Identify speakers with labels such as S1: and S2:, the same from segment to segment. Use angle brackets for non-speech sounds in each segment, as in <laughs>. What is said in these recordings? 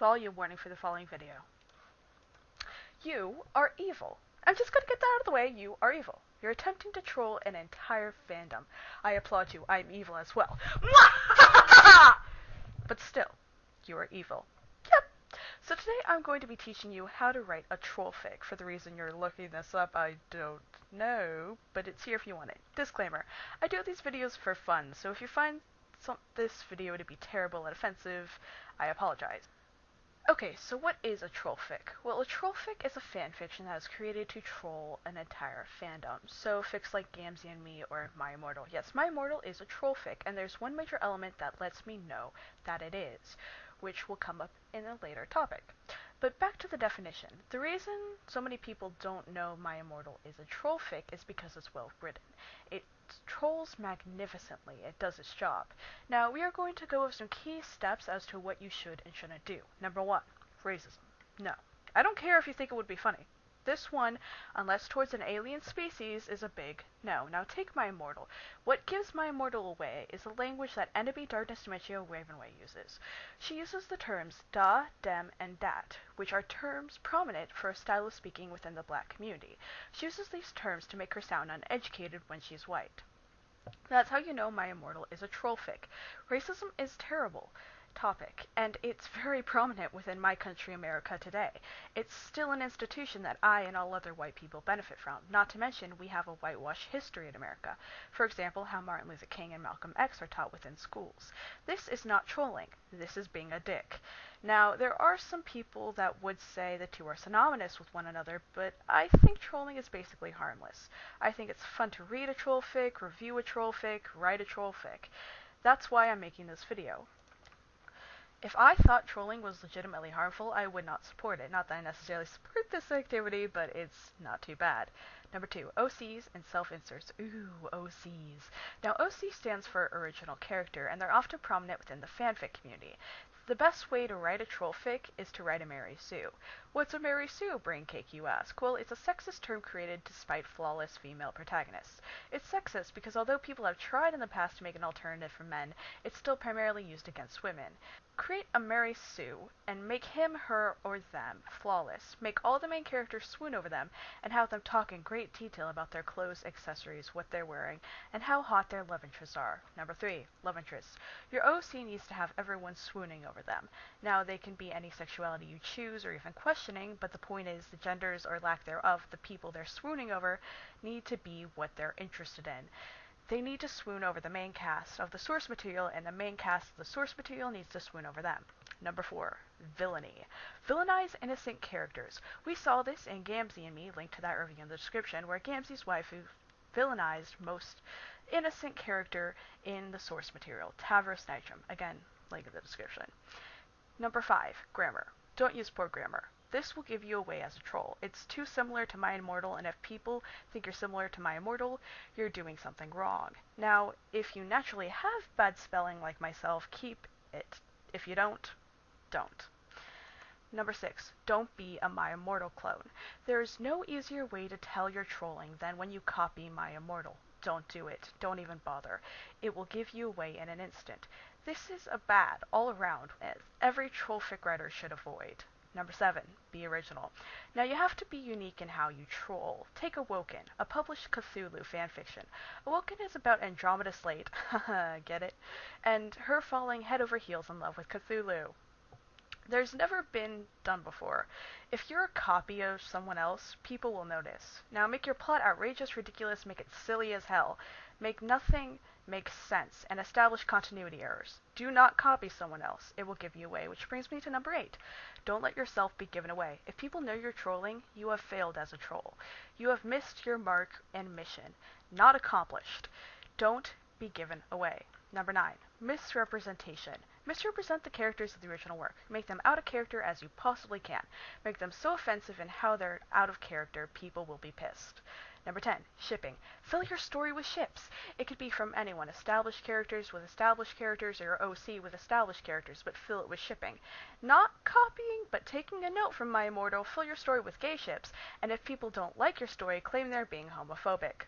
S1: Volume warning for the following video. You are evil. I'm just gonna get that out of the way. You are evil. You're attempting to troll an entire fandom. I applaud you. I'm evil as well. <laughs> but still, you are evil. Yep. So today I'm going to be teaching you how to write a troll fic. For the reason you're looking this up, I don't know, but it's here if you want it. Disclaimer. I do these videos for fun, so if you find some, this video to be terrible and offensive, I apologize. Okay, so what is a troll fic? Well, a troll fic is a fan fiction that is created to troll an entire fandom. So fics like Gamzee and Me or My Immortal. Yes, My Immortal is a troll fic, and there's one major element that lets me know that it is, which will come up in a later topic. But back to the definition. The reason so many people don't know My Immortal is a troll fic is because it's well written. It trolls magnificently. It does its job. Now, we are going to go over some key steps as to what you should and shouldn't do. Number one, racism. No. I don't care if you think it would be funny. This one, unless towards an alien species, is a big no. Now take My Immortal. What gives My Immortal away is the language that Ebony Darkness Dementia Ravenway uses. She uses the terms da, dem, and dat, which are terms prominent for a style of speaking within the black community. She uses these terms to make her sound uneducated when she's white. That's how you know My Immortal is a trollfic. Racism is terrible topic, and it's very prominent within my country, America, today. It's still an institution that I and all other white people benefit from. Not to mention, we have a whitewash history in America. For example, how Martin Luther King and Malcolm X are taught within schools. This is not trolling. This is being a dick. Now, there are some people that would say the two are synonymous with one another, but I think trolling is basically harmless. I think it's fun to read a troll fic, review a troll fic, write a troll fic. That's why I'm making this video. If I thought trolling was legitimately harmful, I would not support it. Not that I necessarily support this activity, but it's not too bad. Number two, OCs and self-inserts. Ooh, OCs. Now, OC stands for original character, and they're often prominent within the fanfic community. The best way to write a troll fic is to write a Mary Sue. What's a Mary Sue, BrainCake, you ask? Well, it's a sexist term created to spite flawless female protagonists. It's sexist because although people have tried in the past to make an alternative for men, it's still primarily used against women. Create a Mary Sue and make him, her, or them flawless. Make all the main characters swoon over them and have them talk in great detail about their clothes, accessories, what they're wearing, and how hot their love interests are. Number three, love interests. Your OC needs to have everyone swooning over them. Now, they can be any sexuality you choose or even questioning, but the point is the genders or lack thereof, the people they're swooning over, need to be what they're interested in. They need to swoon over the main cast of the source material, and the main cast of the source material needs to swoon over them. Number four, villainy. Villainize innocent characters. We saw this in Gamzee and Me, linked to that review in the description, where Gamzee's waifu villainized most innocent character in the source material, Tavros Nitram. Again, link in the description. Number five, grammar. Don't use poor grammar. This will give you away as a troll. It's too similar to My Immortal, and if people think you're similar to My Immortal, you're doing something wrong. Now, if you naturally have bad spelling like myself, keep it. If you don't, don't. Number six, don't be a My Immortal clone. There's no easier way to tell you're trolling than when you copy My Immortal. Don't do it. Don't even bother. It will give you away in an instant. This is a bad all around, as every trollfic writer should avoid. Number seven, be original. Now you have to be unique in how you troll. Take Awoken, a published Cthulhu fanfiction. Awoken is about Andromeda Slate, <laughs> get it? And her falling head over heels in love with Cthulhu. There's never been done before. If you're a copy of someone else, people will notice. Now make your plot outrageous, ridiculous, make it silly as hell. Make nothing make sense and establish continuity errors. Do not copy someone else. It will give you away, which brings me to number 8. Don't let yourself be given away. If people know you're trolling, you have failed as a troll. You have missed your mark and mission. Not accomplished. Don't be given away. Number 9. Misrepresentation. Misrepresent the characters of the original work. Make them out of character as you possibly can. Make them so offensive in how they're out of character, people will be pissed. Number 10. Shipping. Fill your story with ships. It could be from anyone, established characters with established characters or OC with established characters, but fill it with shipping. Not copying, but taking a note from My Immortal, fill your story with gay ships, and if people don't like your story, claim they're being homophobic.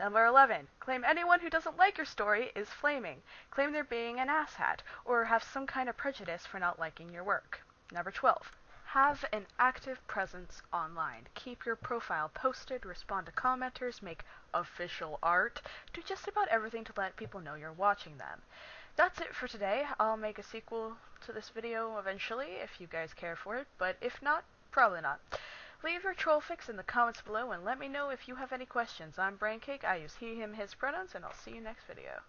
S1: Number 11. Claim anyone who doesn't like your story is flaming. Claim they're being an asshat, or have some kind of prejudice for not liking your work. Number 12. Have an active presence online. Keep your profile posted, respond to commenters, make official art, do just about everything to let people know you're watching them. That's it for today. I'll make a sequel to this video eventually if you guys care for it, but if not, probably not. Leave your troll fics in the comments below and let me know if you have any questions. I'm BrainCake, I use he, him, his pronouns, and I'll see you next video.